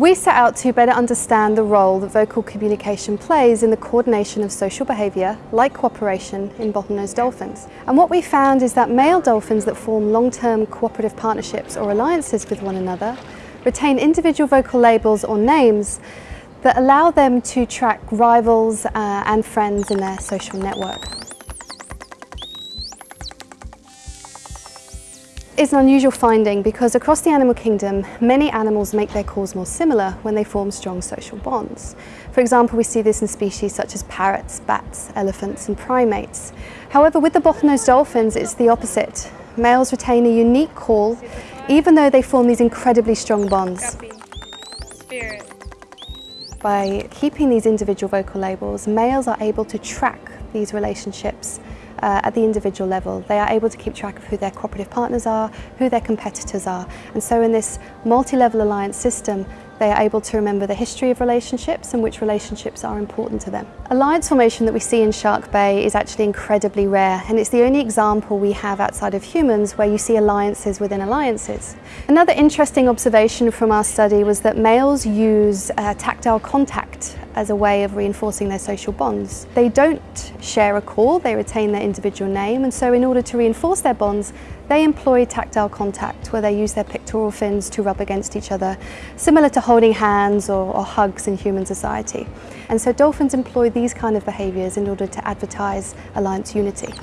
We set out to better understand the role that vocal communication plays in the coordination of social behaviour, like cooperation, in bottlenose dolphins. And what we found is that male dolphins that form long-term cooperative partnerships or alliances with one another retain individual vocal labels or names that allow them to track rivals uh, and friends in their social network. Is an unusual finding because across the animal kingdom, many animals make their calls more similar when they form strong social bonds. For example, we see this in species such as parrots, bats, elephants and primates. However, with the bottlenose dolphins, it's the opposite. Males retain a unique call, even though they form these incredibly strong bonds. By keeping these individual vocal labels, males are able to track these relationships uh, at the individual level. They are able to keep track of who their cooperative partners are, who their competitors are. And so in this multi-level alliance system, they are able to remember the history of relationships and which relationships are important to them. Alliance formation that we see in Shark Bay is actually incredibly rare and it's the only example we have outside of humans where you see alliances within alliances. Another interesting observation from our study was that males use uh, tactile contact as a way of reinforcing their social bonds. They don't share a call, they retain their individual name and so in order to reinforce their bonds they employ tactile contact where they use their pectoral fins to rub against each other, similar to holding hands or, or hugs in human society. And so dolphins employ these kind of behaviours in order to advertise alliance unity.